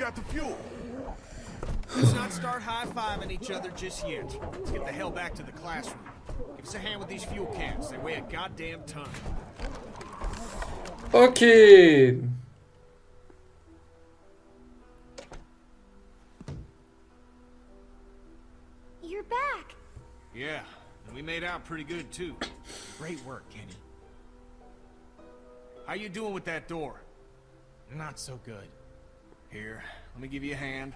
got the fuel. Let's not start high-fiving each other just yet. Let's get the hell back to the classroom. Give us a hand with these fuel cans. They weigh a goddamn ton. Ok. You're back. Yeah, and we made out pretty good, too. Great work, Kenny. How you doing with that door? Not so good. Here, let me give you a hand.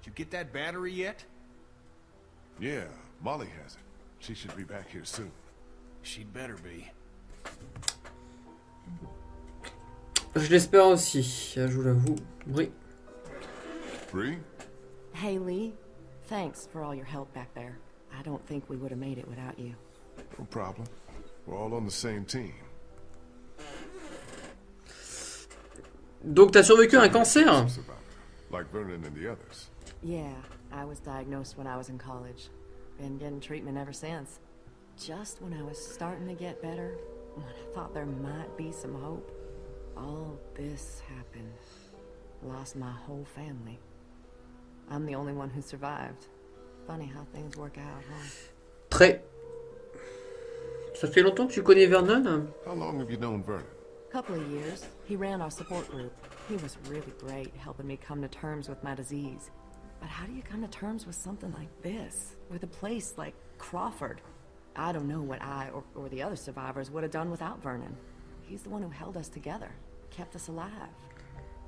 Did you get that battery yet? Yeah, Molly has it. She should be back here soon. She'd better be. Je l'espère aussi, je vous l'avoue. Oui. Bree? Hey, Lee. Thanks for all your help back there. I don't think we would have made it without you. No problem. We're all on the same team. Donc t'as survécu à un cancer? Like Vernon and the others. Yeah, I was diagnosed when I was in college. Been getting treatment ever since. Just when I was starting to get better, when I thought there might be some hope, all this happened. Lost my whole family. I'm the only one who survived. Funny how things work out, huh? Très. Ça fait longtemps que tu connais Vernon? How long have you known Vernon? Couple of years. He ran our support group. He was really great, helping me come to terms with my disease. But how do you come to terms with something like this? With a place like Crawford? I don't know what I or, or the other survivors would have done without Vernon. He's the one who held us together, kept us alive.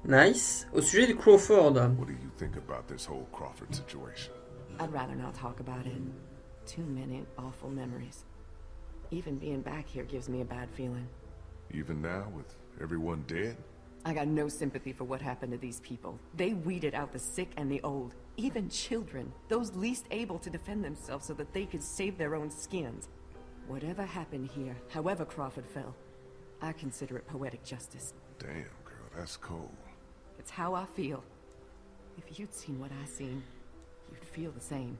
Nice. Au sujet de Crawford. What do you think about this whole Crawford situation? I'd rather not talk about it. Too many awful memories. Even being back here gives me a bad feeling. Even now, with everyone dead? I got no sympathy for what happened to these people. They weeded out the sick and the old, even children, those least able to defend themselves so that they could save their own skins. Whatever happened here, however Crawford fell, I consider it poetic justice. Damn, girl, that's cold. It's how I feel. If you'd seen what I seen, you'd feel the same.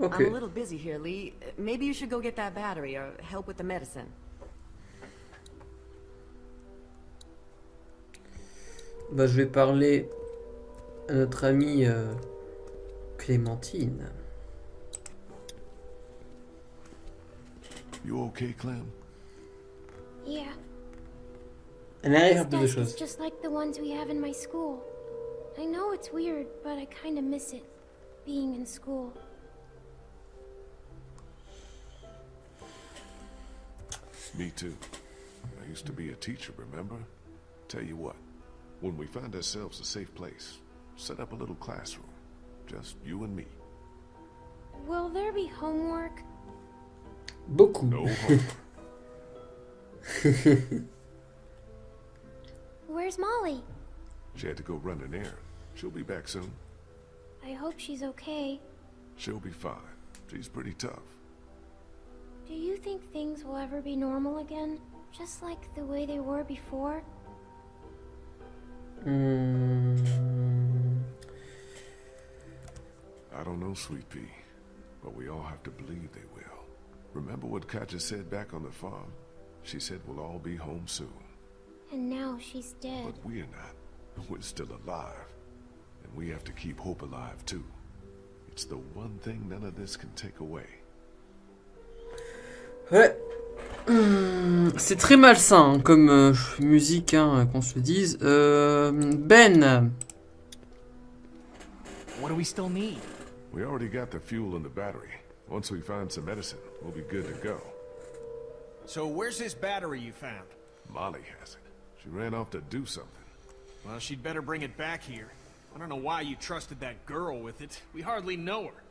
Ok. I'm a little busy here, Lee. Maybe you should go get that battery or help with the medicine. Bah, je vais parler à notre amie euh, Clémentine. You okay, Clem? Yeah. Elle a This l'air de deux choses. just like the ones we have in my school. I know it's weird, but I kind of miss it, being in school. Me too. I used to be a teacher, remember? Tell you what, when we find ourselves a safe place, set up a little classroom. Just you and me. Will there be homework? Beaucoup. No homework. Where's Molly? she had to go run an errand. She'll be back soon. I hope she's okay. She'll be fine. She's pretty tough. Do you think things will ever be normal again? Just like the way they were before? Hmm. I don't know, Sweet Pea, but we all have to believe they will. Remember what Katja said back on the farm? She said we'll all be home soon. And now she's dead. But we're not. We're still alive. And we have to keep hope alive, too. It's the one thing none of this can take away. Ouais. Hum, C'est très malsain hein, comme euh, musique, hein, qu'on se dise. Euh, ben, What do we still need? We already got the fuel and the battery. Once we find some medicine, we'll be good to go. So where's this battery you found? Molly has it. She ran off to do something. Well, she'd better bring it back here. I don't know why you trusted that girl with it. We hardly know her.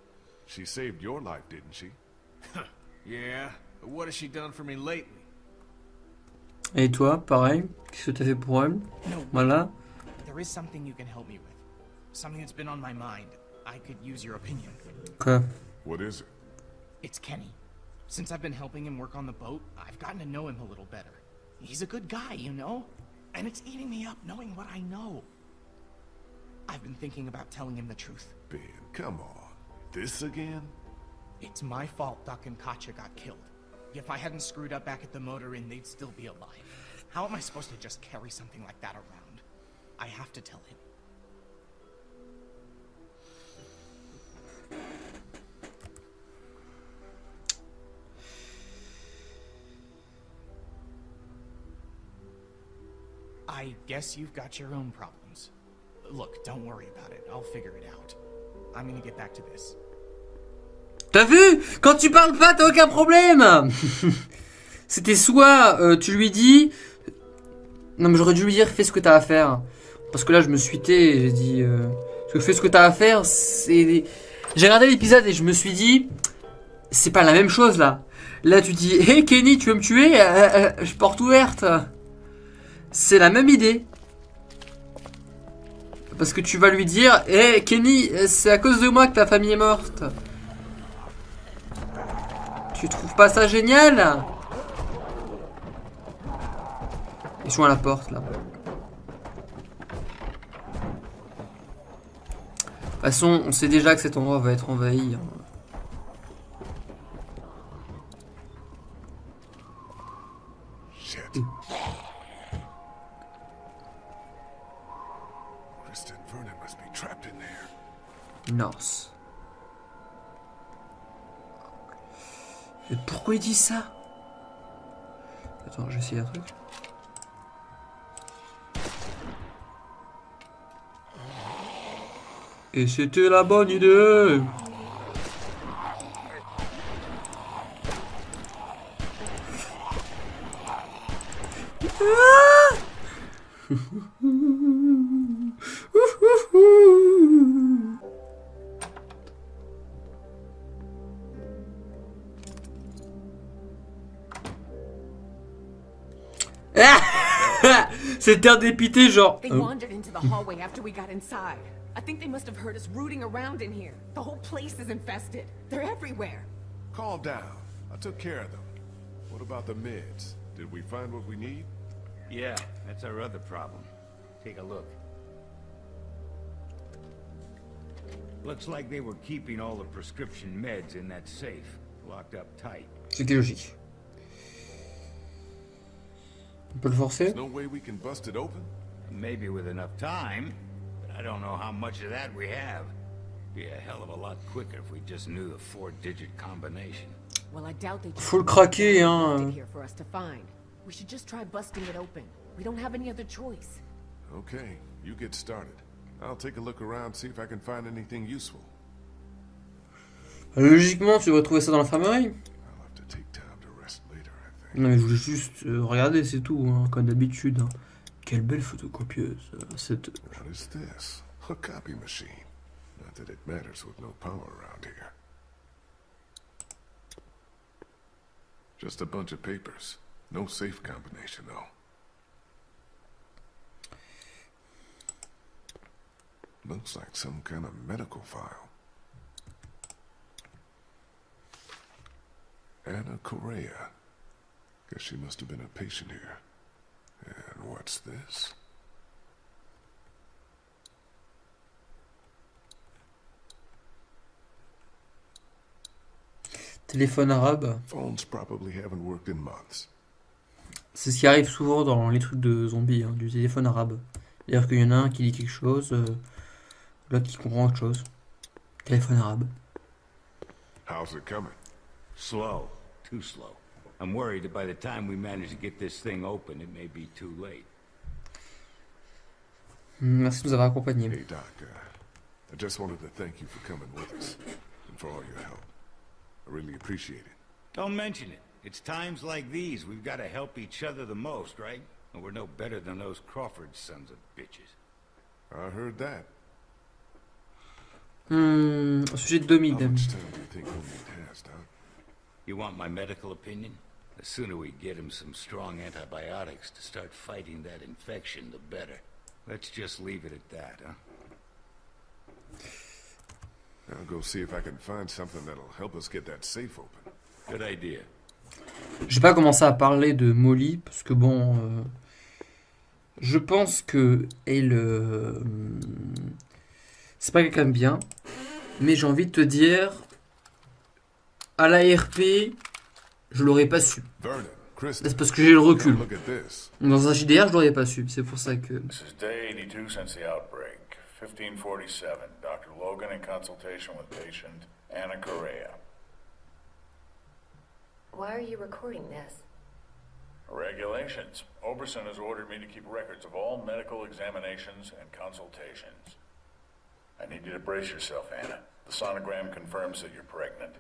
She saved your life, didn't she? Yeah, what has she done for me lately? et toi, pareil Qu'est-ce que t'as fait pour elle No, Voilà. there is something you can help me with. Something that's been on my mind. I could use your opinion. Quoi What is it? It's Kenny. Since I've been helping him work on the boat, I've gotten to know him a little better. He's a good guy, you know? And it's eating me up knowing what I know. I've been thinking about telling him the truth. Ben, come on. This again? It's my fault Duck and Katja got killed. If I hadn't screwed up back at the motor inn, they'd still be alive. How am I supposed to just carry something like that around? I have to tell him. I guess you've got your own problems. Look, don't worry about it. I'll figure it out. I'm gonna get back to this. T'as vu? Quand tu parles pas, t'as aucun problème C'était soit euh, tu lui dis... Non mais j'aurais dû lui dire fais ce que t'as à faire. Parce que là je me suis té et j'ai dit... Euh... Parce que fais ce que t'as à faire, c'est... J'ai regardé l'épisode et je me suis dit... C'est pas la même chose là. Là tu dis Hé hey, Kenny tu veux me tuer? Euh, euh, Je porte ouverte. C'est la même idée. Parce que tu vas lui dire Hé hey, Kenny c'est à cause de moi que ta famille est morte. Tu trouves pas ça génial Ils sont à la porte là. De toute façon, on sait déjà que cet endroit va être envahi. hein. Shit. Kristen Vernon must be trapped in there. North. Pourquoi il dit ça? Attends, j'essaie un truc. Et c'était la bonne idée C'était un dépité genre... They euh, wandered into the hallway after we got inside. I think they must have heard us rooting around in here. The whole place is infested. They're everywhere. Calm down. I took care of them. What about the meds? Did we find what we need? Yeah, that's our other problem. Take a look. Looks like they were keeping all the prescription meds in that safe, locked up tight. C'était logique. On peut le forcer There's no way we can bust it open? Maybe with enough time, but I don't know how much of that we have. Be a hell of a lot quicker if we just knew the four-digit combination. Well, I doubt they Faut le craquer, hein. it here for us to find. We should just try busting it open. We don't have any other choice. Okay, you get started. I'll take a look around, see if I can find anything useful. Logiquement, tu devrais trouver ça dans l'infirmerie. Non mais je voulais juste euh, regarder, c'est tout, hein, comme d'habitude. hein. Quelle belle photocopieuse. euh, Cette... What is this? A copy machine. Not that it matters with no power around here. Just a bunch of papers. No safe combination, though. Looks like some kind of medical file. Anna Correa. Guess she must have been a patient here. And what's this? Téléphone arabe. Phones probably haven't worked in months. C'est ce qui arrive souvent dans les trucs de zombies, hein, du téléphone arabe. C'est-à-dire qu'il y en a un qui dit quelque chose, euh, l'autre qui comprend autre chose. Téléphone arabe. How's it coming? Slow. Too slow. I'm worried that by the time we manage to get this thing open, it may be too late. Hmm, Merci de nous avoir accompagnés. Hey, Doc, uh, I just wanted to thank you for coming with us and for all your help. I really appreciate it. Don't mention it. It's times like these we've got to help each other the most, right? And we're no better than those Crawford sons of bitches. I heard that. Hmm, au sujet de How Domide. much time do you think Homemade has, Doc? You want my medical opinion? The sooner we get him some strong antibiotics to start fighting that infection, the better. Let's just leave it at that, huh? I'll go see if I can find something that'll help us get that safe open. Good idea. Je vais pas commencer à parler de Molly, parce que bon... euh, je pense que elle... euh, c'est pas quelqu'un de bien. Mais j'ai envie de te dire... À la RP, je l'aurais pas su. Vernon, Kristen, C'est parce que j'ai le recul. look at this. Dans un JDR, je l'aurais pas su. C'est pour ça que. This is day 82 since the outbreak. 1547. Dr. Logan in consultation with patient Anna Correa. Why are you recording this? Regulations. Oberson has ordered me to keep records of all medical examinations and consultations. I need you to brace yourself, Anna. The sonogram confirms that you're pregnant.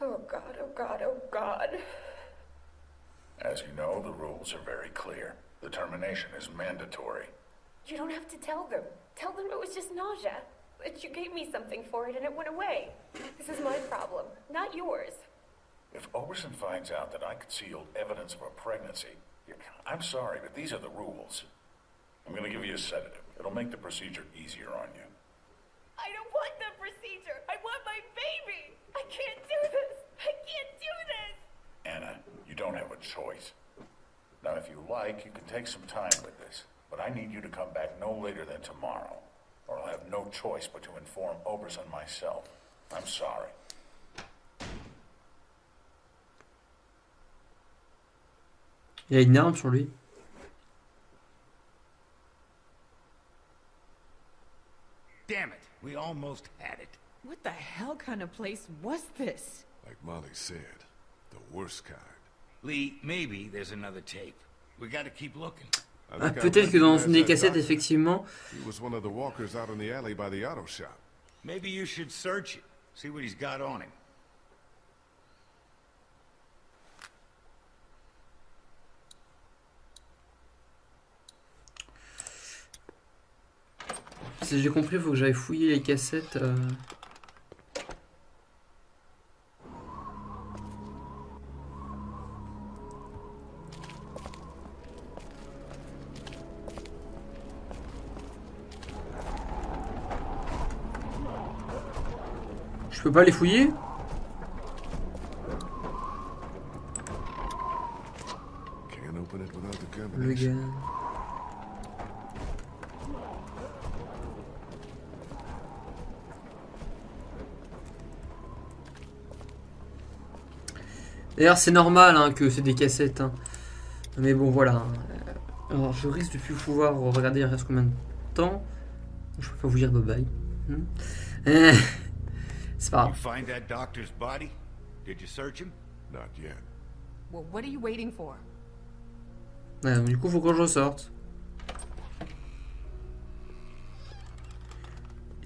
Oh god, oh god, oh god. As you know, the rules are very clear. The termination is mandatory. You don't have to tell them. Tell them it was just nausea. That you gave me something for it and it went away. This is my problem, not yours. If Oberson finds out that I concealed evidence of a pregnancy, I'm sorry, but these are the rules. I'm gonna give you a sedative. It'll make the procedure easier on you. I don't want the procedure. I want my baby. I can't do this. I can't do this. Anna, you don't have a choice. Now, if you like, you can take some time with this, but I need you to come back no later than tomorrow, or I'll have no choice but to inform Oberson myself. I'm sorry. Il y a une arme sur lui. Damn it, we almost had it. What the hell kind of place was this? Like Molly said, the worst kind. Lee, maybe there's another tape. We gotta keep looking. Ah, peut-être que dans une des cassettes, effectivement. He was one of the walkers out in the alley by the auto shop. Maybe you should search it, see what he's got on him. Si j'ai compris, il faut que j'aille fouiller les cassettes. euh. Peux pas les fouiller Can't open it without the Le combination. gars. D'ailleurs, c'est normal hein, que c'est des cassettes. hein. Mais bon, voilà. Alors, je risque de plus pouvoir regarder il reste combien de temps? Je peux pas vous dire bye bye. Hmm. C'est pas You grave. find that doctor's body? Did you search him? Not yet. Well, what are you waiting for? Ouais, donc du coup, faut que je ressorte.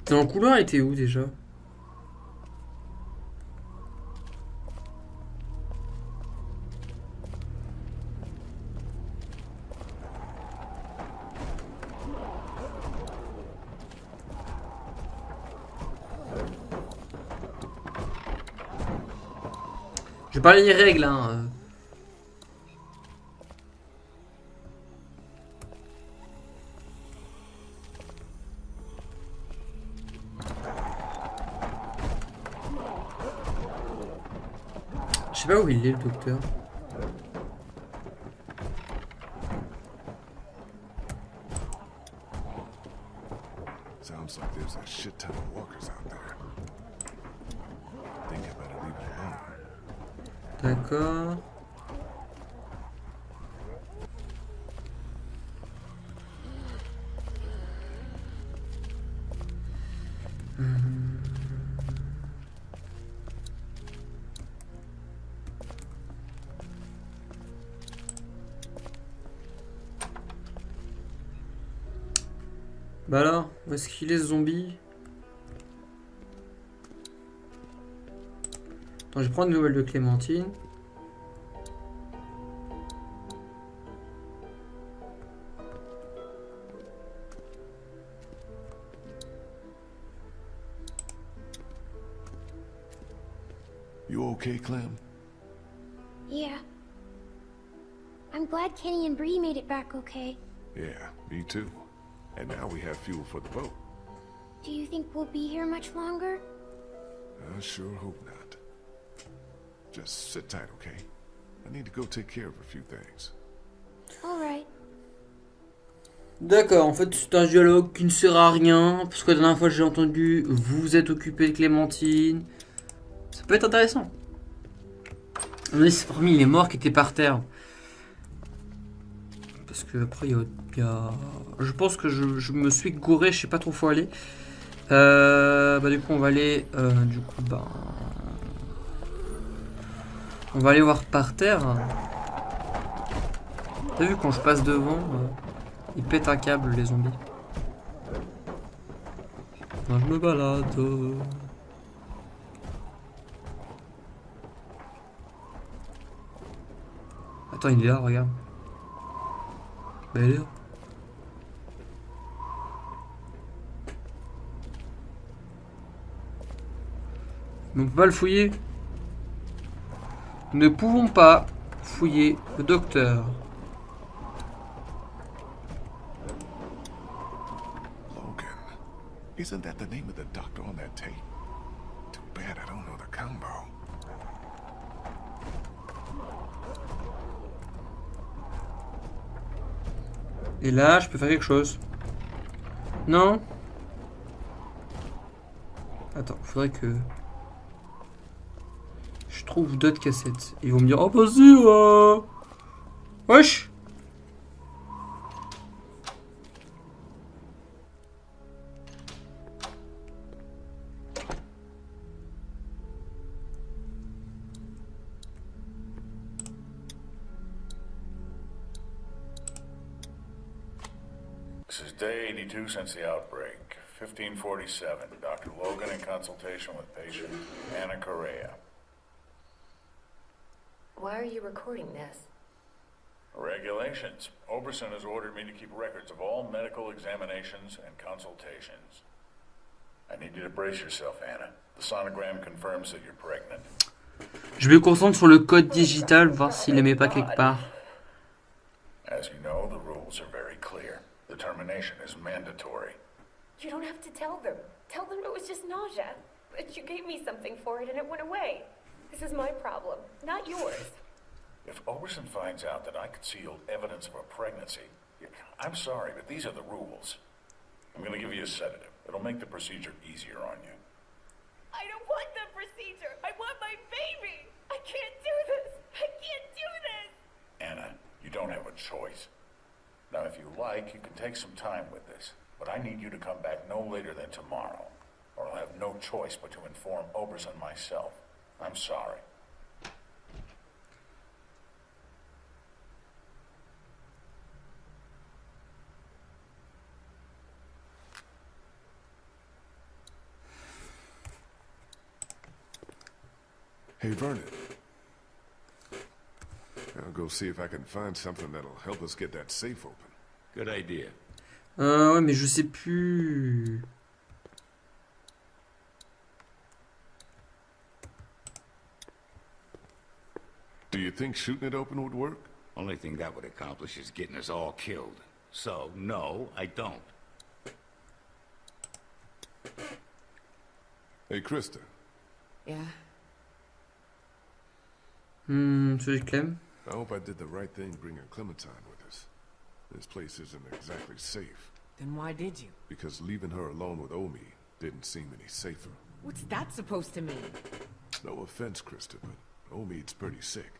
Couloir, il était où déjà? Je vais parler des règles, hein. Je sais pas où il est, le docteur. Est-ce qu'il est ce zombie Attends, je prends une nouvelle de Clémentine. You okay, Clem? Yeah. I'm glad Kenny and Bree made it back okay. Yeah, me too. And now we have fuel for the boat. Do you think we'll be here much longer? I sure hope not. Just sit tight, okay? I need to go take care of a few things. Alright. D'accord, en fait c'est un dialogue qui ne sert à rien, parce que la dernière fois j'ai entendu vous êtes occupé de Clémentine. Ça peut être intéressant. Oui, c'est parmi les morts qui étaient par terre. Parce que après, il y y a- Je pense que je, me suis gouré, je sais pas trop où faut aller. Euh, bah du coup, on va aller... euh, du coup, bah... On va aller voir par terre. T'as vu, quand je passe devant, euh, ils pètent un câble, les zombies. Moi, je me balade. Attends, il est là, regarde. Bah, est là. Mais on peut pas le fouiller. Nous ne pouvons pas fouiller le docteur. Logan. Isn't that the name of the doctor on that tape? Too bad I don't know the combo. Et là, je peux faire quelque chose. Non Attends, faudrait que... Je trouve d'autres cassettes. Ils vont me dire, oh vas-y, euh... Wesh This is day 82 since the outbreak. 1547. Dr. Logan in consultation with patient Anna Correa. Why are you recording this? Regulations. Oberson has ordered me to keep records of all medical examinations and consultations. I need you to brace yourself, Anna. The sonogram confirms that you're pregnant. Je me concentre sur le code digital, voir s'il les met pas quelque part. As you know, the rules are very clear. The termination is mandatory. You don't have to tell them. Tell them it was just nausea. But you gave me something for it and it went away. This is my problem, not yours. If Oberson finds out that I concealed evidence of a pregnancy, I'm sorry, but these are the rules. I'm going to give you a sedative. It'll make the procedure easier on you. I don't want the procedure. I want my baby. I can't do this. I can't do this. Anna, you don't have a choice. Now, if you like, you can take some time with this, but I need you to come back no later than tomorrow, or I'll have no choice but to inform Oberson myself. I'm sorry. Hey, Vernon. I'll go see if I can find something that'll help us get that safe open. Good idea. Euh, ouais, mais je sais plus... Do you think shooting it open would work? Only thing that would accomplish is getting us all killed. So, no, I don't. Hey, Krista. Yeah? Hmm, celui de Clem. I hope I did the right thing bringing Clementine with us. This place isn't exactly safe, Then why did you? because leaving her alone with Omi didn't seem any safer. What's that supposed to mean? No offense, Krista, but Omid's pretty sick.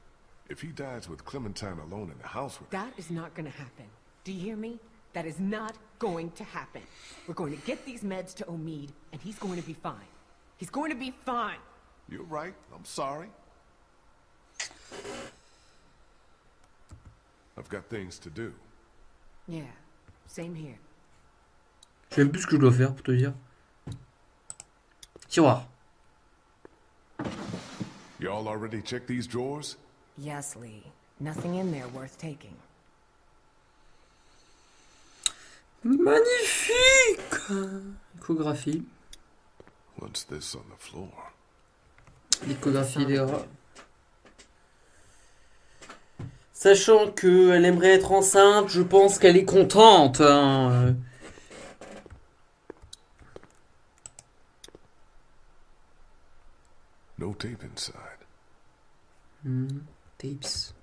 If he dies with Clementine alone in the house with That is not gonna happen. Do you hear me? That is not going to happen. We're going to get these meds to Omid, and he's going to be fine. He's going to be fine. You're right. I'm sorry. I've got things to do. Yeah. Same here. Je sais même plus ce que je dois faire pour te dire. Tiroir. Y'all already checked these drawers? Yes, Lee. Nothing in there worth taking. Magnifique Échographie. What's this on the floor? L'échographie des rats. Sachant qu'elle aimerait être enceinte, je pense qu'elle est contente. hein, euh. No tape inside. Hmm, Tapes.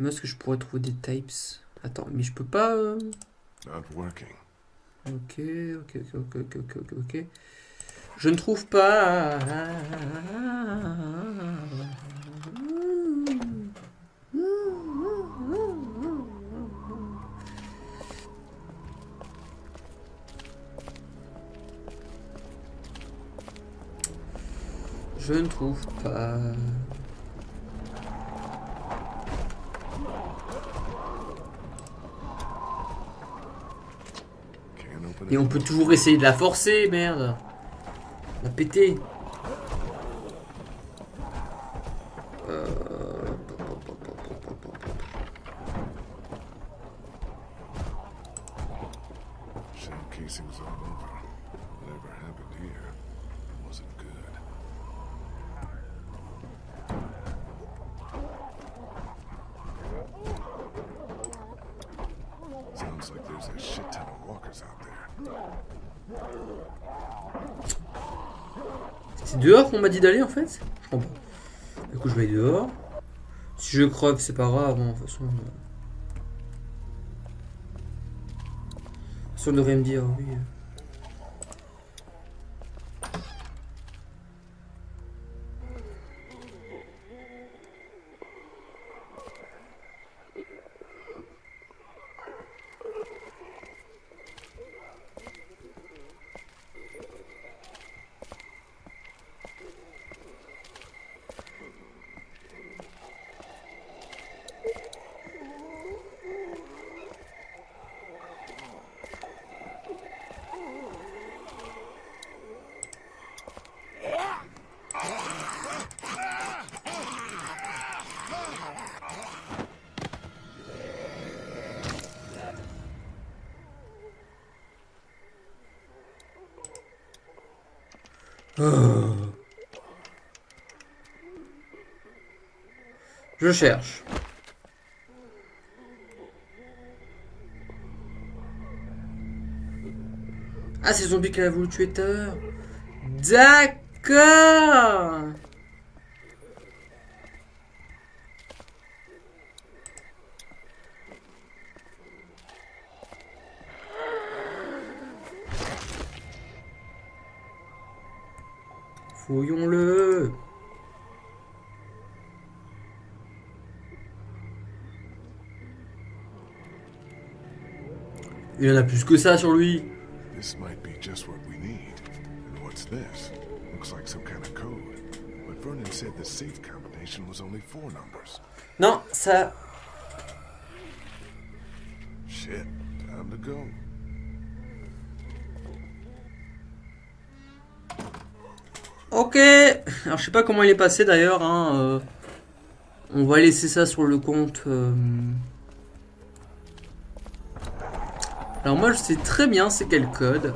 Mais est-ce que je pourrais trouver des tapes? Attends, mais je peux pas... euh, Not working. Ok, ok, ok, ok, ok, ok, ok, ok. Je ne trouve pas. Je ne trouve pas. Et on peut toujours essayer de la forcer, merde. La. Euh, Shell casing was all over. Whatever happened here wasn't good. Sounds like there's a shit ton of walkers out there. C'est dehors qu'on m'a dit d'aller en fait Je comprends. Du coup, je vais dehors. Si je creve, c'est pas grave. hein, De toute façon. euh. Ça me dire, oui. Je cherche. Ah, c'est zombie qu'elle a voulu tuer tout. D'accord. Fouillons-le. Il en a plus que ça sur lui. This might be just what we need. And what's this? Looks like some kind of code. But Vernon said the safe combination was only four numbers. Non, ça. Shit, time to go. Ok. Alors je sais pas comment il est passé d'ailleurs. hein, euh, On va laisser ça sur le compte. euh. Alors moi je sais très bien c'est quel code.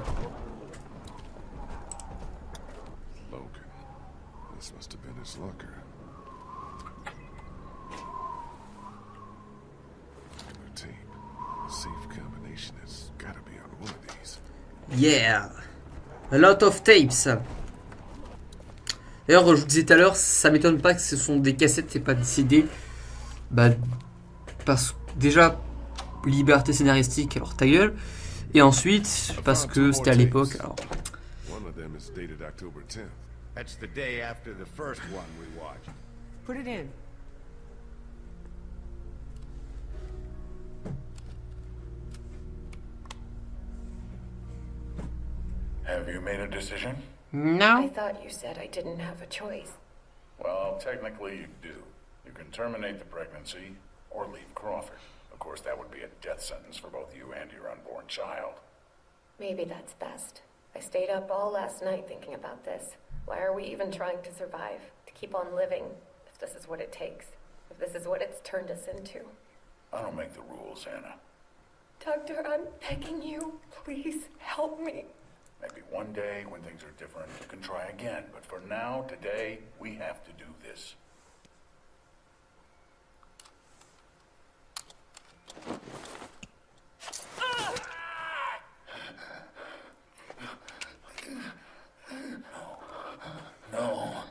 Yeah. A lot of tapes. D'ailleurs je vous disais tout à l'heure ça m'étonne pas que ce sont des cassettes et pas des CD. Bah parce que déjà liberté scénaristique alors ta gueule. Et ensuite parce que c'était à l'époque alors One of them is dated October 10th. That's the day after the first one we watched. Put it in. Have you made a decision? I thought you said I didn't have a choice. Well, technically you do. You can terminate the pregnancy or leave Crawford. Of course, that would be a death sentence for both you and your unborn child. Maybe that's best. I stayed up all last night thinking about this. Why are we even trying to survive? To keep on living, if this is what it takes. If this is what it's turned us into. I don't make the rules, Anna. Doctor, I'm begging you. Please help me. Maybe one day when things are different, you can try again. But for now, today, we have to do this. No.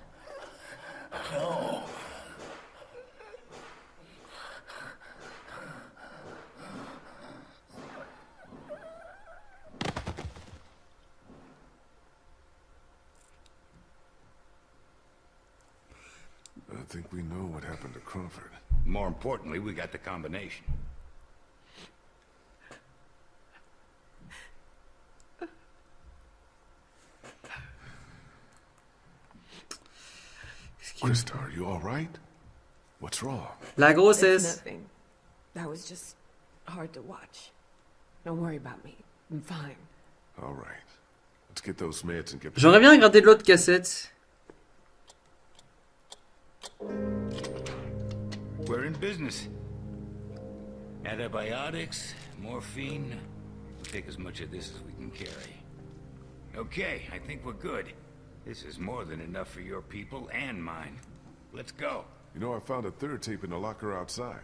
No. think we know what happened to Crawford. More importantly, we got the combination. Krista, are you all right? What's wrong? La It's nothing. That was just hard to watch. Don't worry about me. I'm fine. All right. Let's get those meds and get... J'aimerais bien regarder l'autre cassette. We're in business. Antibiotics, morphine. We'll take as much of this as we can carry. Okay, I think we're good. This is more than enough for your people and mine. Let's go. You know, I found a third tape in the locker outside.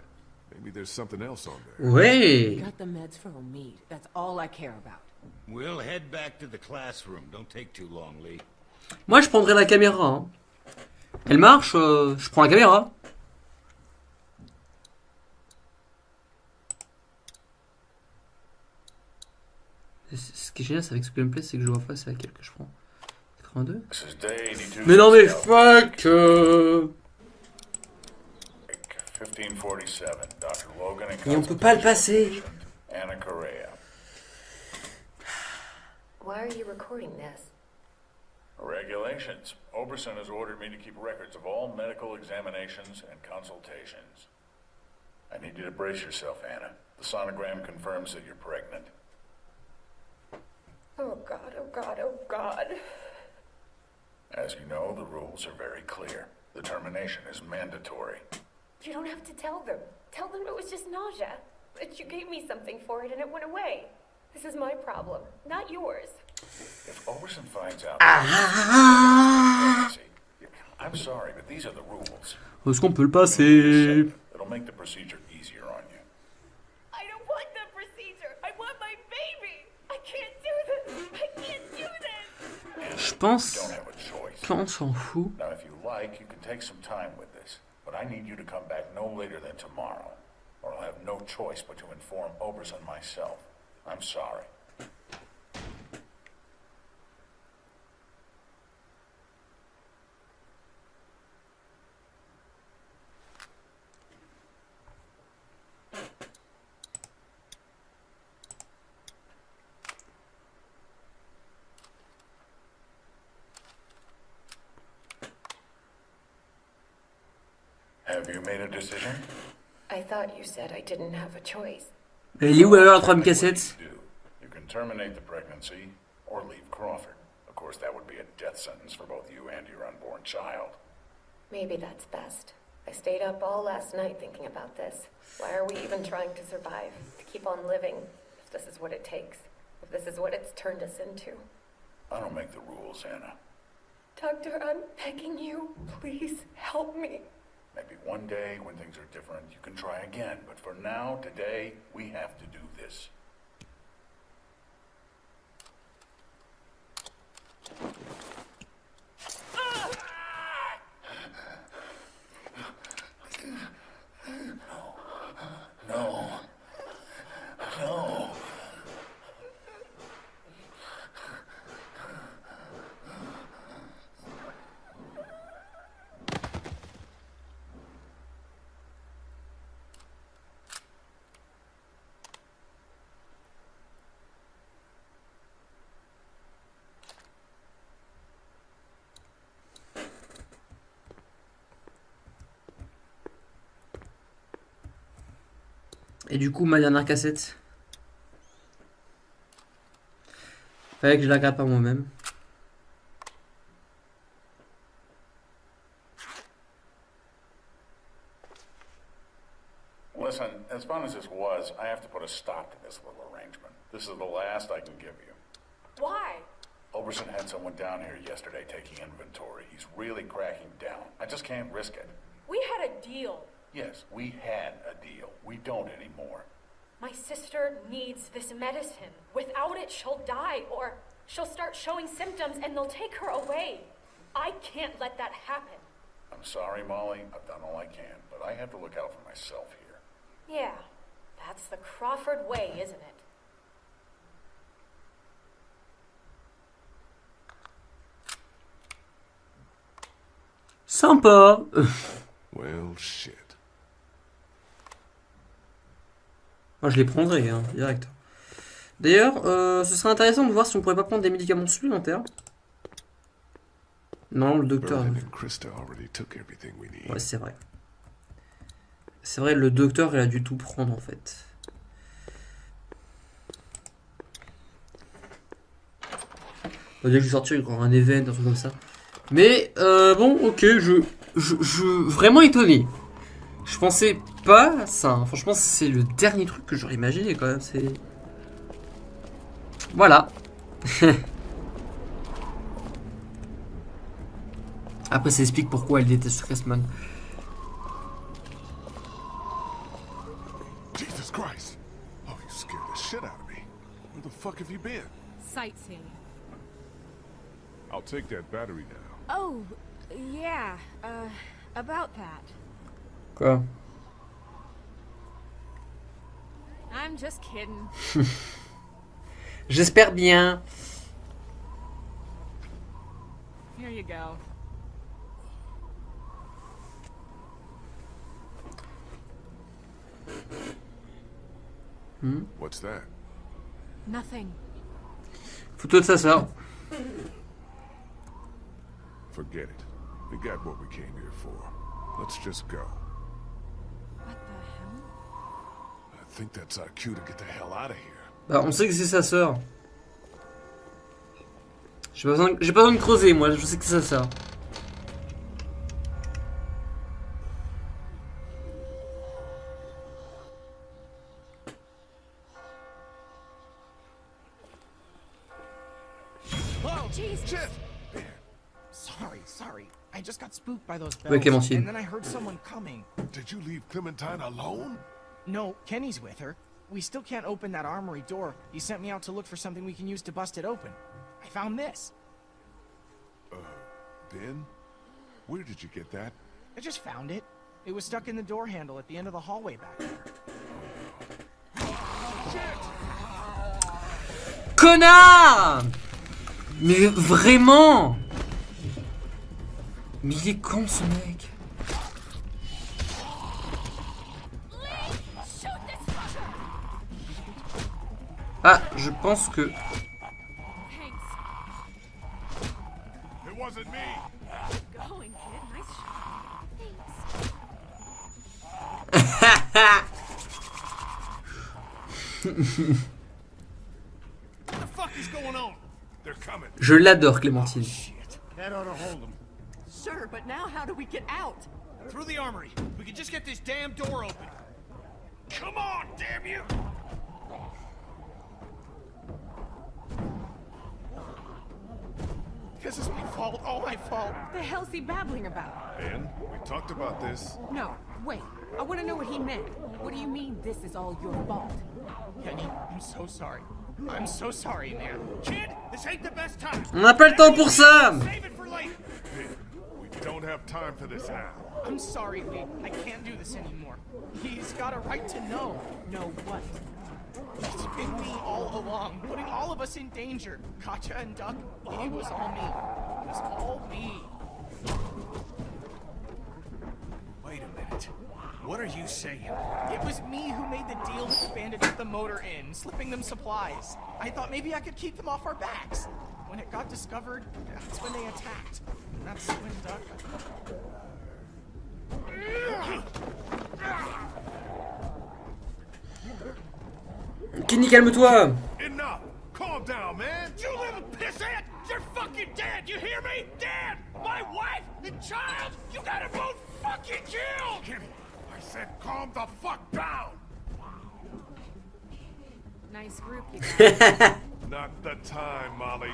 Maybe there's something else on there. We Ouais. got the meds for Omid. That's all I care about. We'll head back to the classroom. Don't take too long, Lee. Moi, je prendrais la caméra. hein. Elle marche, euh, je prends la caméra. Ce qui est génial c'est avec ce gameplay, c'est que je vois pas c'est laquelle que je prends. 82 This is day 82. Mais non mais fuck euh. 1547. Dr. Logan and Et on peut pas le passer. Anna Correa. Why are you recording this? Regulations. Oberson has ordered me to keep records of all medical examinations and consultations. I need you to brace yourself, Anna. The sonogram confirms that you're pregnant. Oh god, oh god, oh god. As you know, the rules are very clear. The termination is mandatory. You don't have to tell them. Tell them it was just nausea. That you gave me something for it and it went away. This is my problem, not yours. If Oberson finds out, Ah. pregnancy, I'm sorry, but these are the rules. Est-ce qu'on peut le passer It'll make the procedure back no later than tomorrow, or I'll have no choice but to inform Oberson myself. I'm sorry. You made a decision? I thought you said I didn't have a choice. Elle est où alors la troisième cassette You do. You can terminate the pregnancy or leave Crawford. Of course, that would be a death sentence for both you and your unborn child. Maybe that's best. I stayed up all last night thinking about this. Why are we even trying to survive? To keep on living? If this is what it takes. If this is what it's turned us into. I don't make the rules, Anna. Doctor, I'm begging you. Please help me. Maybe one day when things are different, you can try again. But for now, today, we have to do this. No. No. Et du coup, ma dernière cassette. Fallait que je la regarde par moi-même. Listen, as fun as this was, I have to put a stop to this little arrangement. This is the last I can give you. Why? Oberson had someone down here yesterday taking inventory. He's really cracking down. I just can't risk it. We had a deal. Yes, we had a deal. We don't anymore. My sister needs this medicine. Without it, she'll die, or she'll start showing symptoms and they'll take her away. I can't let that happen. I'm sorry, Molly. I've done all I can, but I have to look out for myself here. Yeah, that's the Crawford way, isn't it? Sympa Well, shit. Moi, je les prendrais, hein, direct. D'ailleurs, euh, ce serait intéressant de voir si on pourrait pas prendre des médicaments supplémentaires. Non, le docteur. Ouais, c'est vrai. C'est vrai, le docteur, il a dû tout prendre, en fait. On va dire que je vais sortir, un event, un truc comme ça. Mais, euh, bon, ok, je, je, je... Vraiment étonné. Je pensais pas ça. hein. Franchement, c'est le dernier truc que j'aurais imaginé, quand même. C'est... Voilà. Après, ça explique pourquoi elle déteste Cressman. Jesus Christ! Oh, you scared the shit out of me. Where the fuck have you been? Sightseeing. I'll take that battery now. Oh, yeah. Uh, about that. Quoi I'm just kidding. J'espère bien. Here you go. Hmm? What's that? Nothing. Photo de sa sœur. Forget it. We got what we came here for. Let's just go. Bah, on sait que c'est sa sœur. J'ai pas, besoin- pas besoin de creuser, moi, je sais que c'est sa sœur. Whoa! Jesus. Shit! Sorry, sorry. I just got spooked by those Ouais, bells. Clémentine. And then I heard someone coming. Did you leave Clementine alone? No, Kenny's with her. We still can't open that armory door. He sent me out to look for something we can use to bust it open. I found this. Uh, Ben? Where did you get that? I just found it. It was stuck in the door handle at the end of the hallway back there. Connard Mais vraiment Mais il est con ce mec going on? They're coming. Je l'adore Clémentine. Them. Sure, but now how do we get out? Through the armory. We can just get this damn door open. Come on, damn you! This is my fault, all my fault. What the hell's he babbling about? Ben, we talked about this. No, wait. I want to know what he meant. What do you mean this is all your fault? Kenny, I'm so sorry. I'm so sorry, man. Kid, this ain't the best time. On n'a pas le temps pour ça Save it for later. Ben, we don't have time for this now. I'm sorry, Lee. I can't do this anymore. He's got a right to know. Know what? It's been me all along, putting all of us in danger. Katja and Duck, it was all me. It was all me. Wait a minute. What are you saying? It was me who made the deal with the bandits at the motor inn, slipping them supplies. I thought maybe I could keep them off our backs. When it got discovered, that's when they attacked. And that's when Duck... Kenny, calme-toi Enough! Calm down, man! You little pissant! You're fucking dead! You hear me? Dead! My wife and child! You got 'em both fucking killed! Kenny, I said calm the fuck down! Nice group you got. Not the time, Molly.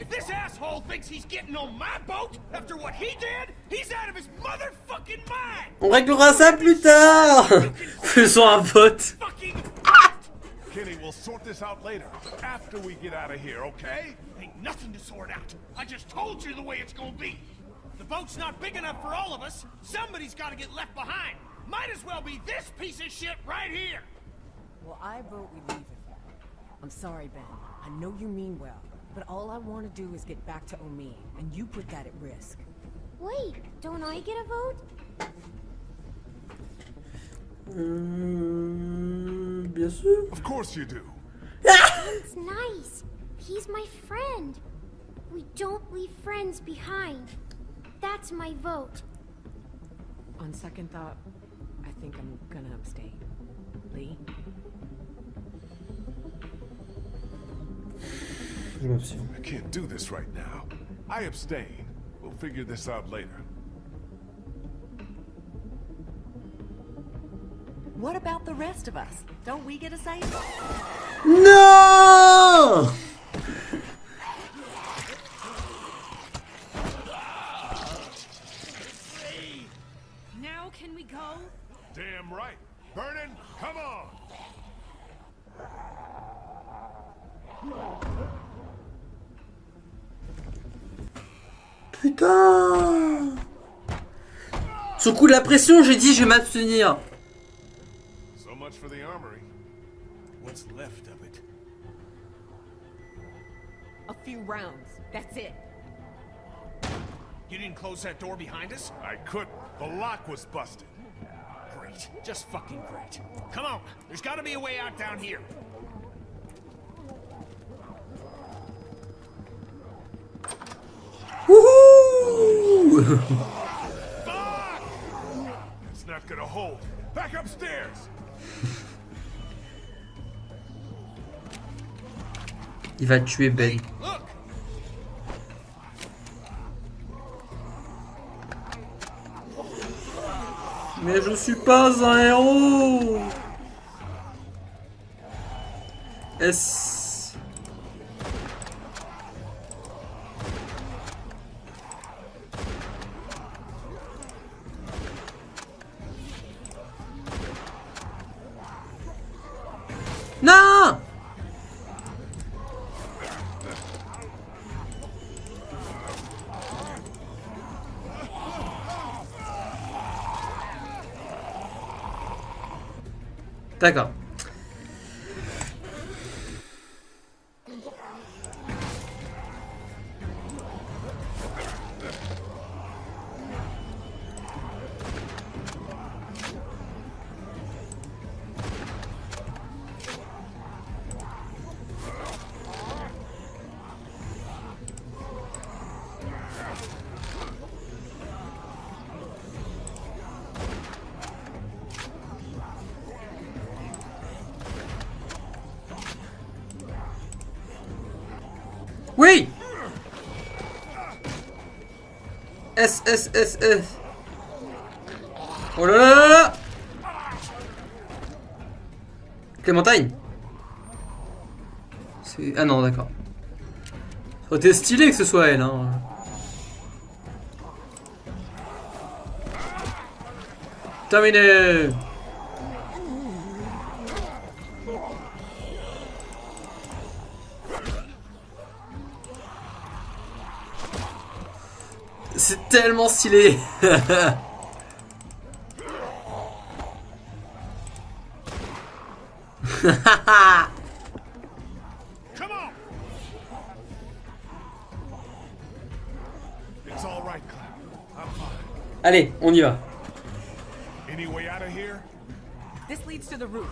If this asshole thinks he's getting on my boat after what he did, he's out of his motherfucking mind! On réglera ça plus tard Faisons un vote Fucking Kenny, we'll sort this out later, after we get out of here, okay? Ain't nothing to sort out. I just told you the way it's gonna be. The boat's not big enough for all of us. Somebody's gotta get left behind. Might as well be this piece of shit right here. Well, I vote we leave him. I'm sorry, Ben. I know you mean well, but all I want to do is get back to Omi, and you put that at risk. Wait, don't I get a vote? Euh, bien sûr. Of course you do. It's nice. He's my friend. We don't leave friends behind. That's my vote. On second thought, I think I'm gonna abstain. Lee? I can't do this right now. I abstain. We'll figure this out later. What about the rest of us? Don't we get a say? Non Now can we go? Damn right. Vernon, come on. Putain Sous coup de la pression, j'ai dit je vais m'abstenir. What's left of it? A few rounds. That's it. You didn't close that door behind us? I couldn't. The lock was busted. Great. Just fucking great. Come on. There's gotta be a way out down here. Wouhou Fuck! It's not gonna hold. Back upstairs. Il va tuer Ben. Mais je suis pas un héros. 那个 S, S, S. Oh là là. Ah non, d'accord. Ça aurait été stylé que ce soit elle, hein. Terminé C'est tellement stylé. Allez, on y va. Any way out of here? This leads to the roof.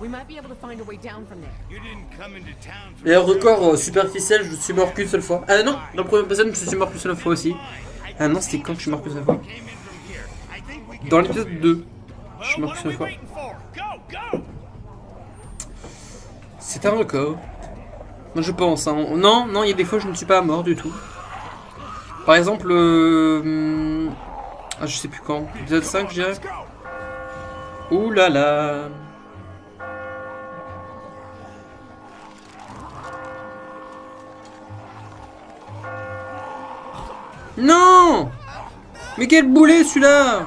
We might be able to find a way down from there. You didn't come into town for Et record euh, superficiel, je suis mort qu'une seule fois. Ah non, dans le premier épisode, je suis mort qu'une seule fois aussi. Ah non, c'était quand que je suis mort seule fois Dans l'épisode 2. Je suis mort fois. C'est un record. Moi je pense. hein. Non, non, il y a des fois je ne suis pas mort du tout. Par exemple, euh, ah, je sais plus quand. Épisode 5, je dirais. Ouh là là. Non Mais quel boulet celui-là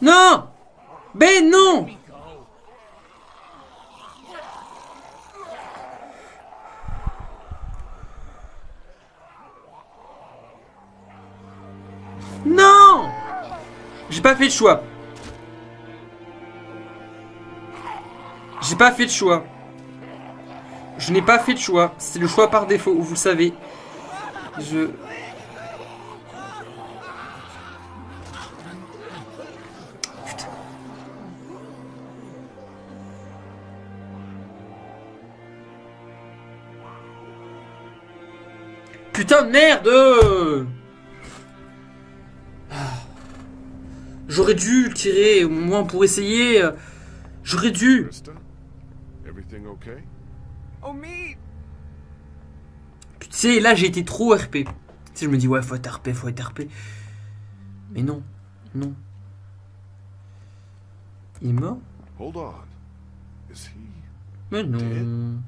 Non Ben non Non J'ai pas fait de choix. J'ai pas fait de choix. Je n'ai pas fait de choix. C'est le choix par défaut, vous savez. Je... merde Ah. J'aurais dû le tirer, au moins pour essayer. J'aurais dû. Krista? Everything okay? Omid! Tu sais, là j'ai été trop RP. Tu sais, je me dis, ouais, faut être RP, faut être RP. Mais non, non. Il est mort Hold on. Is he... Mais non.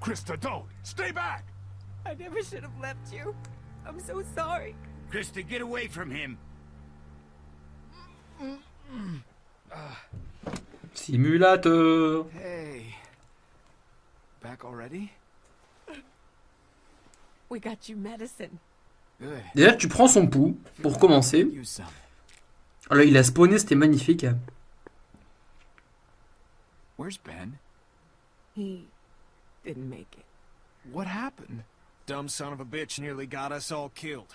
Krista, don't! Stay back! I never should have left you. I'm so sorry. Krista, get away from him. Simulateur. Hey. Back already? We got you medicine. Déjà, tu prends son pouls, pour commencer. Alors, il a spawné, c'était magnifique. Where's Ben? He didn't make it. What happened? Dumb son of a bitch nearly got us all killed.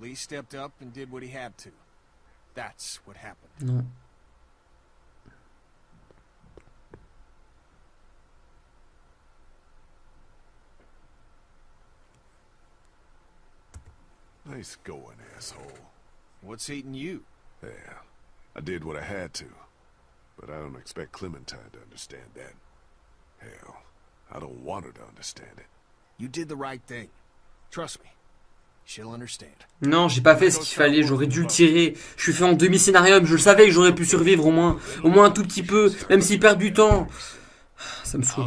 Lee stepped up and did what he had to. That's what happened. Non. Nice going, asshole. What's eating you? Yeah, I did what I had to. But I don't expect Clementine to understand that. Hell, I don't want her to understand it. You did the right thing. Trust me. She'll understand. Non, j'ai pas fait ce qu'il fallait, j'aurais dû le tirer. Je suis fait en demi-scénarium, je le savais que j'aurais pu survivre au moins. Au moins un tout petit peu, même s'il perd du temps. Ça me saoule.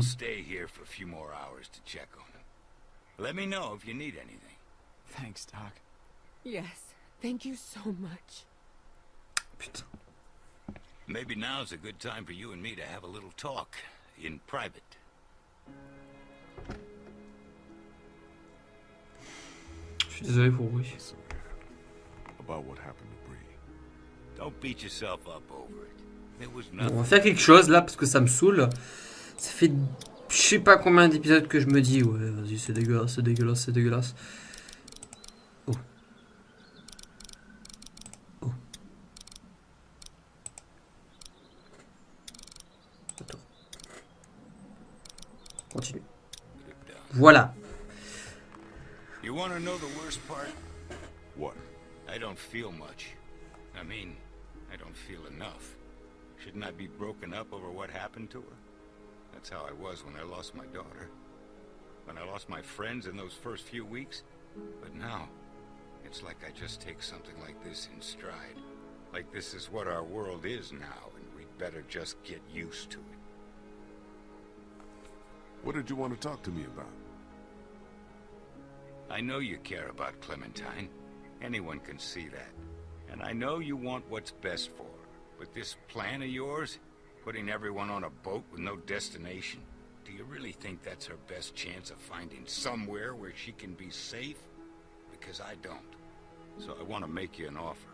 Let me know if you need anything. Thanks, Doc. Yes, thank you so much. Putain. Maybe now's a good time for you and me to have a little talk in private. Suis désolé pour oui. So, yeah, about what happened to Bree. Don't beat yourself up over it. It was Bon, on va faire quelque chose là parce que ça me saoule. Ça fait je sais pas combien d'épisodes que je me dis ouais vas-y c'est dégueulasse, c'est dégueulasse, c'est dégueulasse. Oh. Oh. Attends. Continue. Voilà. You want to know the worst part? What? I don't feel much. I mean, I don't feel enough. Shouldn't I be broken up over what happened to her? That's how I was when I lost my daughter. When I lost my friends in those first few weeks. But now, it's like I just take something like this in stride. Like this is what our world is now, and we'd better just get used to it. What did you want to talk to me about? I know you care about Clementine. Anyone can see that. And I know you want what's best for her. But this plan of yours, putting everyone on a boat with no destination, do you really think that's her best chance of finding somewhere where she can be safe? Because I don't. So I want to make you an offer.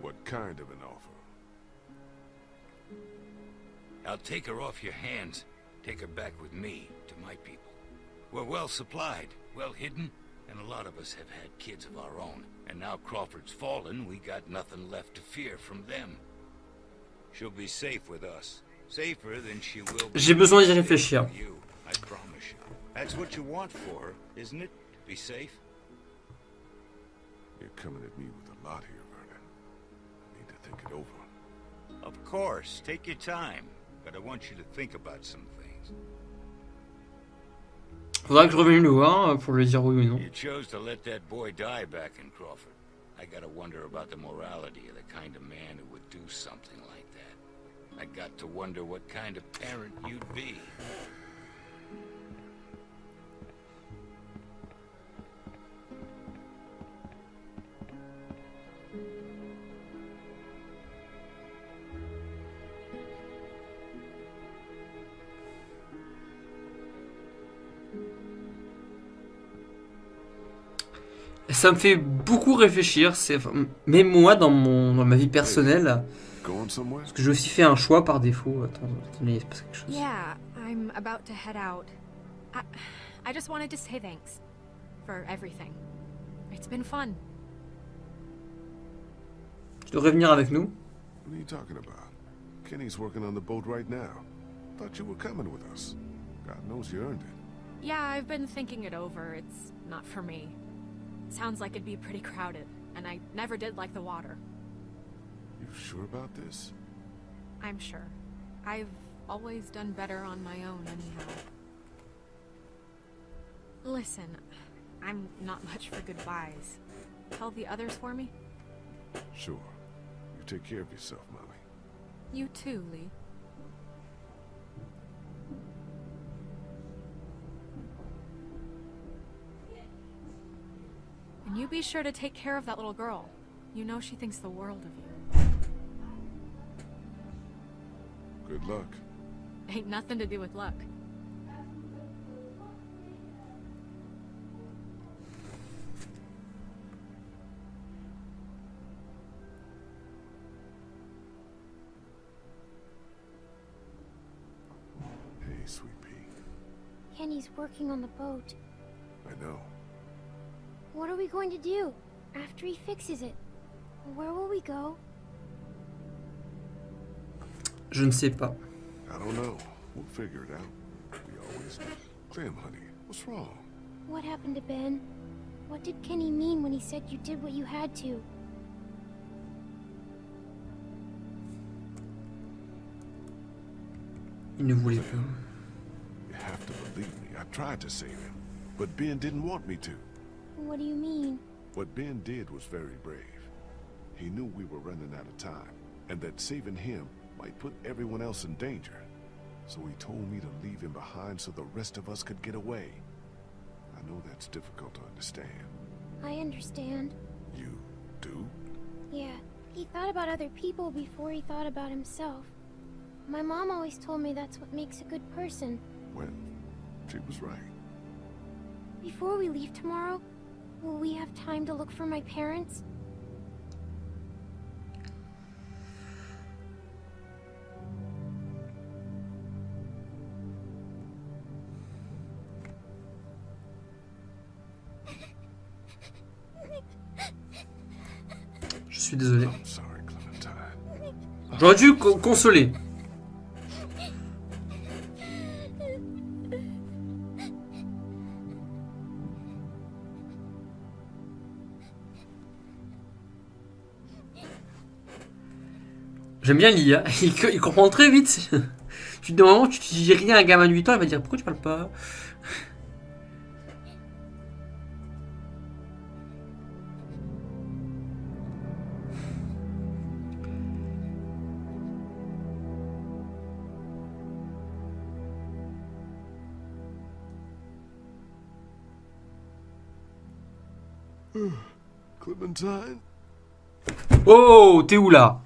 What kind of an offer? I'll take her off your hands, take her back with me to my people. We're well supplied, well hidden, and a lot of us have had kids of our own. And now Crawford's fallen, we got nothing left to fear from them. She'll be safe with us. Safer than she will be J'ai besoin d'y réfléchir. with you, I promise you. That's what you want for her, isn't it? To be safe? You're coming at me with a lot here, Vernon. I need to think it over. Of course, take your time. But I want you to think about some things. Faudra que je revienne le voir pour lui dire oui ou non. You chose to let that boy die back in Crawford. I gotta wonder about the morality of the kind of man who would do something like that. I got to wonder what kind of parent you'd be. Ça me fait beaucoup réfléchir. C'est, mais moi, dans, mon, dans ma vie personnelle, somewhere? parce que j'ai aussi fait un choix par défaut. Attends, attendez, il se passe quelque chose. Yeah, I'm about to head out. I, I just wanted to say thanks for everything. It's been fun. Tu devrais venir avec nous. What are you talking about? Kenny's working on the boat right now. Thought you were coming with us. God knows you earned it. Yeah, I've been thinking it over. It's not for me. Sounds like it'd be pretty crowded, and I never did like the water. You sure about this? I'm sure. I've always done better on my own, anyhow. Listen, I'm not much for goodbyes. Tell the others for me? Sure. You take care of yourself, Molly. You too, Lee. And you be sure to take care of that little girl. You know she thinks the world of you. Good luck. Ain't nothing to do with luck. Hey, sweet pea. Kenny's working on the boat. I know. What are we going to do after he fixes it? Where will we go? Je ne sais pas. I don't know. We'll figure it out. We always do. Clem, honey, what's wrong? What happened to Ben? What did Kenny mean when he said you did what you had to? Il ne voulait pas. You have to believe me. I tried to save him. But Ben didn't want me to. What do you mean? What Ben did was very brave. He knew we were running out of time, and that saving him might put everyone else in danger. So he told me to leave him behind so the rest of us could get away. I know that's difficult to understand. I understand. You do? Yeah, he thought about other people before he thought about himself. My mom always told me that's what makes a good person. Well, she was right. Before we leave tomorrow, will we have time to look for my parents? Je suis désolé. I'm sorry, Clementine. J'aurais dû co- consoler. J'aime bien l'IA, il, il comprend très vite. Tu dis, moment, tu dis rien à un gamin de 8 ans, il va dire pourquoi tu parles pas? Clementine? Oh, t'es où là?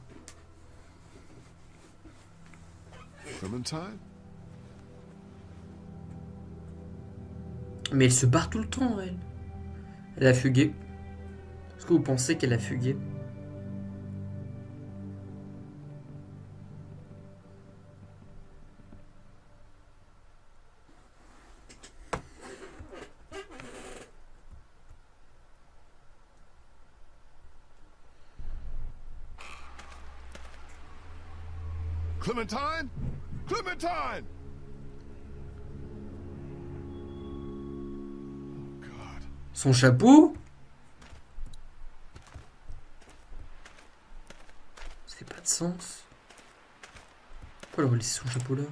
Mais elle se barre tout le temps, elle. Elle a fugué. Est-ce que vous pensez qu'elle a fugué? Clementine? Son chapeau? Ça fait pas de sens. Pourquoi elle aurait laissé son chapeau là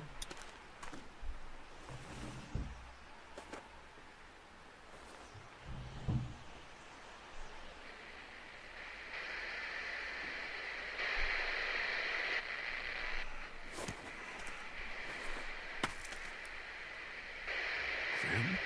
Clem?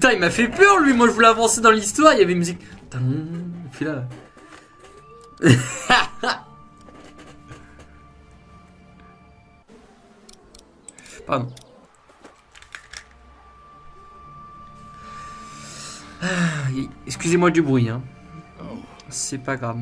Putain, il m'a fait peur lui. Moi, je voulais avancer dans l'histoire. Il y avait une musique. Tain, Puis là. Pardon. Ah, Excusez-moi du bruit, hein. C'est pas grave.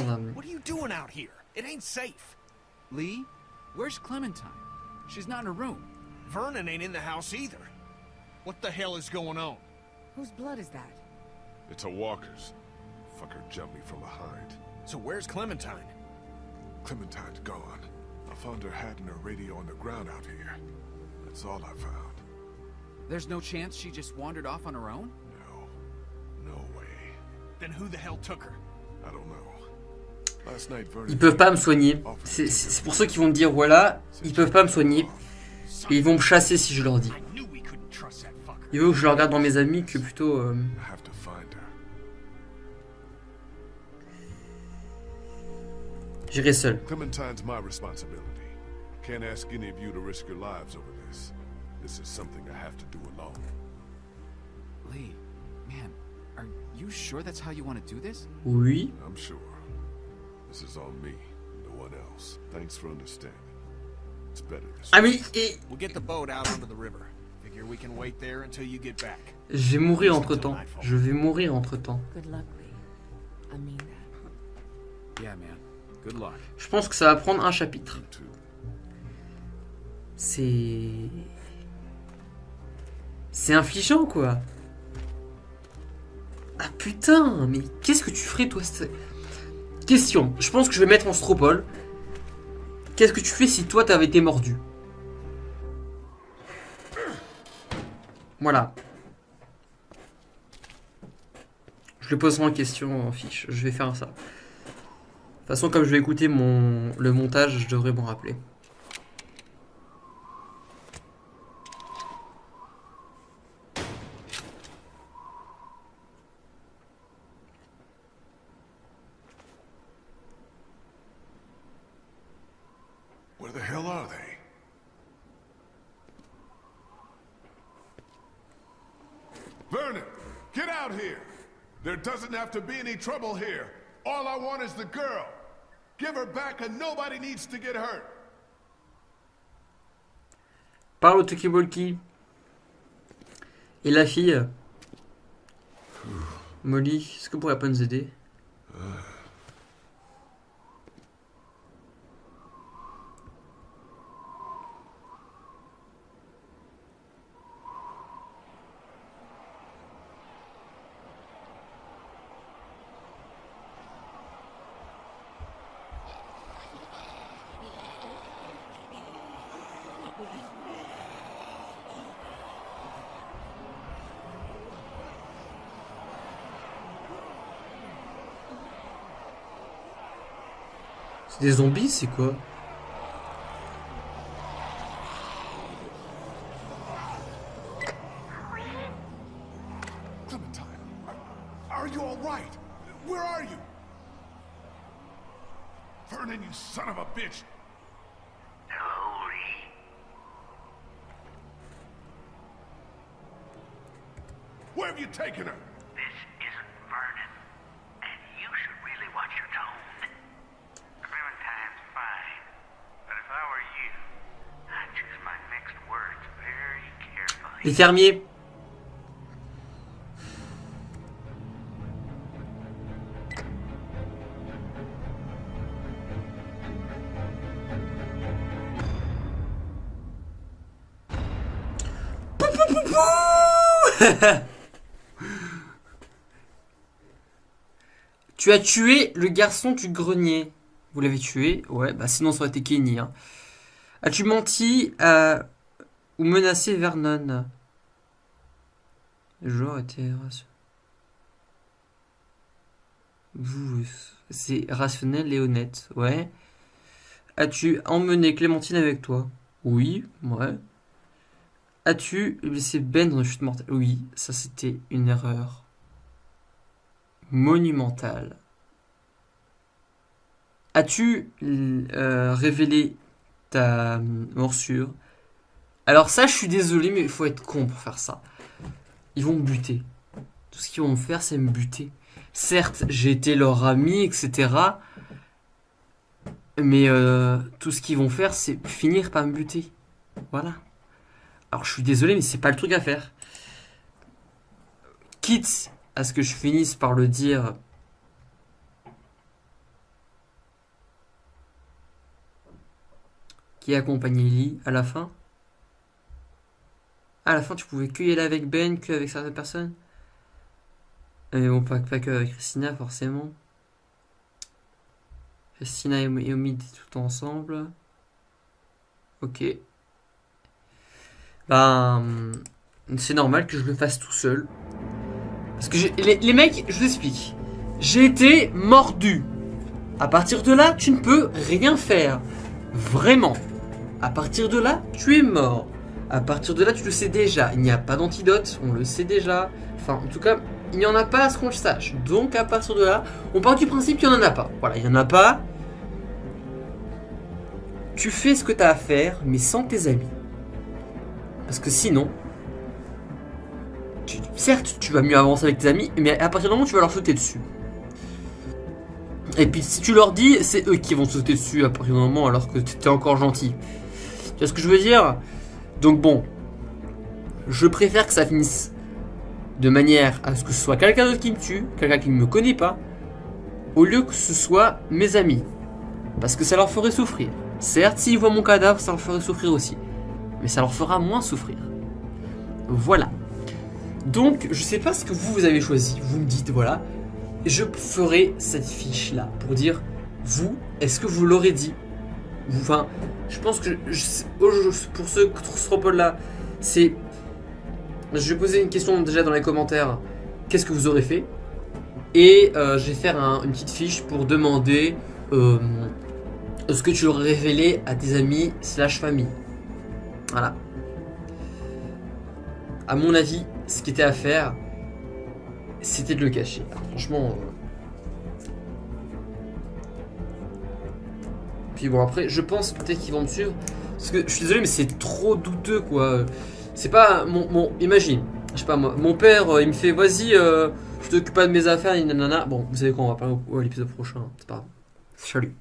Merde. What are you doing out here? It ain't safe. Lee, where's Clementine? She's not in her room. Vernon ain't in the house either. What the hell is going on? Whose blood is that? It's a walker's. Fucker jumped me from behind. So where's Clementine? Clementine's gone. I found her hat and her radio on the ground out here. That's all I found. There's no chance she just wandered off on her own? No. No way. Then who the hell took her? I don't know. Ils peuvent pas me soigner. C'est pour ceux qui vont me dire voilà, ils peuvent pas me soigner. Et ils vont me chasser si je leur dis. I knew we couldn't trust that fucker. Il veut que je le regarde dans mes amis que plutôt. euh, I have to find her. J'irai seul. Clementine's my responsibility. Can't ask any of you to risk your lives over this. This is something I have to do alone. Lee, man, are you sure that's how you want to do this? Oui. I'm sure. This is on me, no one else. Thanks for understanding. It's better this Ah way. mais et- We'll get the boat out onto the river. Figure we can wait there until you get back. je vais mourir entre temps. Je vais mourir entre temps. Good luck, Lee. I mean that. Yeah, man. Good luck. Je pense que ça va prendre un chapitre. C'est. C'est infligeant quoi. Ah putain, mais qu'est-ce que tu ferais toi c'est- Question, je pense que je vais mettre en stropole. Qu'est-ce que tu fais si toi t'avais été mordu? Voilà. Je le poserai en question en fiche, je vais faire ça. De toute façon, comme je vais écouter mon... le montage, je devrais m'en rappeler. Out here! There doesn't have to be any trouble here. All I want is the girl. Give her back and nobody needs to get hurt. Parle au Tokibolki. Et la fille Molly, est-ce que vous pourriez pas nous aider ah. Des zombies, c'est quoi Clementine, are, are you all right? Where are you? Vernon, you son of a bitch! Hello, Lee. Where have you taken her? This isn't Vernon. And you should really watch your tone. Clementine's fine. But if I were you, I'd choose my next words very carefully. Tu as tué le garçon du grenier. Vous l'avez tué Ouais, bah sinon ça aurait été Kenny. Hein. As-tu menti ou menacé Vernon? Le joueur était rationnel. C'est rationnel et honnête, ouais. As-tu emmené Clémentine avec toi? Oui, ouais. As-tu blessé Ben dans une chute mortelle Oui, ça c'était une erreur monumentale. As-tu euh, révélé ta morsure? Alors ça, je suis désolé, mais il faut être con pour faire ça. Ils vont me buter. Tout ce qu'ils vont me faire, c'est me buter. Certes, j'ai été leur ami, etc. Mais euh, tout ce qu'ils vont faire, c'est finir par me buter. Voilà. Alors je suis désolé, mais c'est pas le truc à faire. Quitte à ce que je finisse par le dire qui accompagnait Lee à la fin. À la fin, tu pouvais que y aller avec Ben, que avec certaines personnes. Mais bon, pas, que avec Christina, forcément. Christina et Omid tout ensemble. Ok. Ben, c'est normal que je le fasse tout seul. Parce que les, les mecs, je vous explique. J'ai été mordu. À partir de là, tu ne peux rien faire. Vraiment. À partir de là, tu es mort. À partir de là, tu le sais déjà. Il n'y a pas d'antidote, on le sait déjà. Enfin, en tout cas, il n'y en a pas à ce qu'on le sache. Donc, à partir de là, on part du principe qu'il n'y en a pas. Voilà, il n'y en a pas. Tu fais ce que tu as à faire, mais sans tes amis. Parce que sinon, certes, tu vas mieux avancer avec tes amis, mais à partir du moment où tu vas leur sauter dessus. Et puis si tu leur dis, c'est eux qui vont sauter dessus à partir du moment alors que tu encore gentil. Tu vois ce que je veux dire? Donc bon, je préfère que ça finisse de manière à ce que ce soit quelqu'un d'autre qui me tue, quelqu'un qui ne me connaît pas, au lieu que ce soit mes amis. Parce que ça leur ferait souffrir. Certes, s'ils voient mon cadavre, ça leur ferait souffrir aussi. Mais ça leur fera moins souffrir. Voilà. Donc, je sais pas ce que vous, vous avez choisi. Vous me dites, voilà. Je ferai cette fiche-là pour dire, vous, est-ce que vous l'aurez dit Enfin, je pense que pour ce Stropole-là, c'est... Je vais poser une question déjà dans les commentaires. Qu'est-ce que vous aurez fait? Et euh, je vais faire une petite fiche pour demander euh, ce que tu aurais révélé à tes amis slash famille. Voilà. À mon avis, ce qui était à faire, c'était de le cacher. franchement... Euh. Bon, après, je pense peut-être qu'ils vont me suivre. Parce que je suis désolé, mais c'est trop douteux, quoi. C'est pas... Mon, imagine, je sais pas moi, mon père, euh, il me fait, vas-y, euh, je t'occupe pas de mes affaires. Bon, vous savez quoi, on va parler au, à l'épisode prochain. C'est pas grave. Salut.